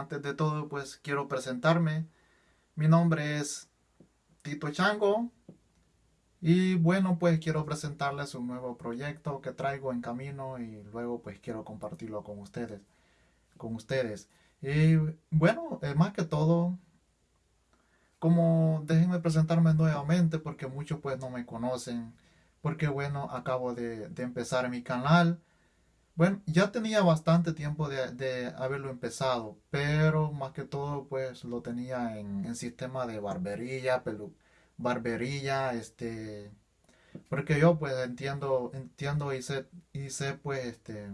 Antes de todo, pues quiero presentarme. Mi nombre es Tito Chango. Y bueno, pues quiero presentarles un nuevo proyecto que traigo en camino y luego pues quiero compartirlo con ustedes. Con ustedes. Y bueno, eh, más que todo, como déjenme presentarme nuevamente porque muchos pues no me conocen. Porque bueno, acabo de, de empezar mi canal. Bueno, ya tenía bastante tiempo de, haberlo empezado, pero más que todo pues lo tenía en, sistema de barbería, pelu, barbería, este, porque yo pues entiendo, entiendo y sé, pues este,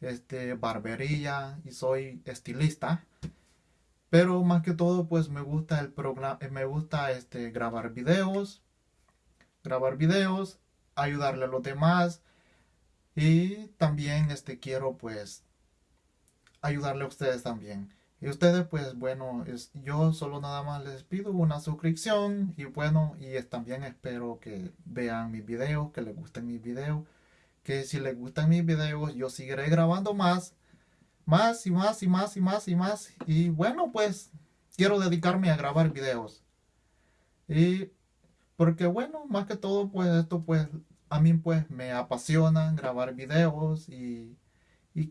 este, barbería y soy estilista, pero más que todo pues me gusta el programa, me gusta este, grabar videos, grabar videos, ayudarle a los demás, y también este, quiero pues ayudarle a ustedes también. Y ustedes pues bueno, es, yo solo nada más les pido una suscripción y bueno, y también espero que vean mis videos, que les gusten mis videos. Que si les gustan mis videos yo seguiré grabando más, más y más y más y más y más. Y bueno pues quiero dedicarme a grabar videos. Y porque bueno, más que todo pues esto pues a mí pues me apasiona grabar videos y,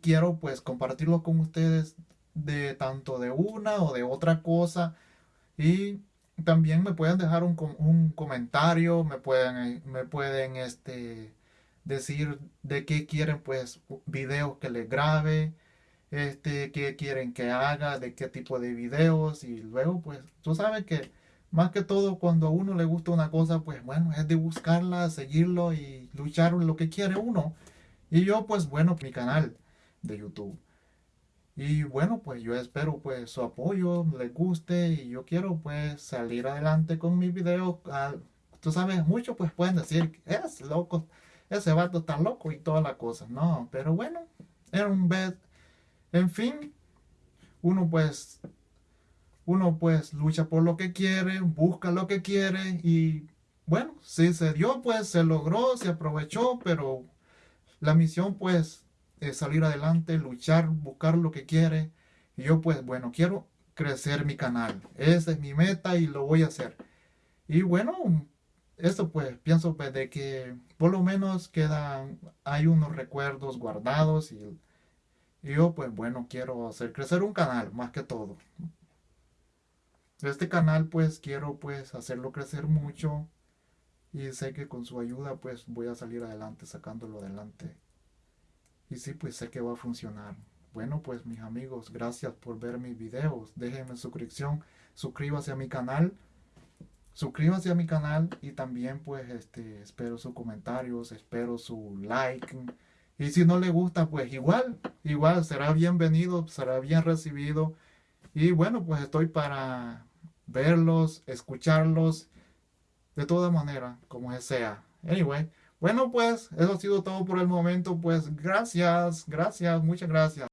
quiero pues compartirlo con ustedes de tanto de una o de otra cosa. Y también me pueden dejar un, comentario, me pueden, me pueden este, decir de qué quieren pues videos que les grabe, este, qué quieren que haga, de qué tipo de videos. Y luego pues tú sabes que más que todo cuando a uno le gusta una cosa, pues bueno, es de buscarla, seguirlo y luchar lo que quiere uno. Y yo pues bueno, mi canal de YouTube. Y bueno, pues yo espero pues su apoyo, le guste y yo quiero pues salir adelante con mi video. Ah, tú sabes, muchos pues pueden decir, es loco, ese vato está loco y todas las cosas. No, pero bueno, era un vez, en fin, uno pues uno pues lucha por lo que quiere, busca lo que quiere y bueno, si se dio pues se logró, se aprovechó, pero la misión pues es salir adelante, luchar, buscar lo que quiere. Y yo pues bueno, quiero crecer mi canal. Esa es mi meta y lo voy a hacer. Y bueno, esto pues pienso pues de que por lo menos quedan, hay unos recuerdos guardados y yo pues bueno, quiero hacer crecer un canal más que todo. Este canal pues quiero pues hacerlo crecer mucho y sé que con su ayuda pues voy a salir adelante sacándolo adelante. Y sí pues sé que va a funcionar. Bueno pues mis amigos, gracias por ver mis videos. Déjenme suscripción, suscríbase a mi canal. Suscríbase a mi canal y también pues este espero sus comentarios, espero su like. Y si no le gusta pues igual, igual será bienvenido, será bien recibido. Y bueno pues estoy para verlos, escucharlos, de toda manera, como sea. Anyway, bueno pues, eso ha sido todo por el momento, pues gracias, gracias, muchas gracias.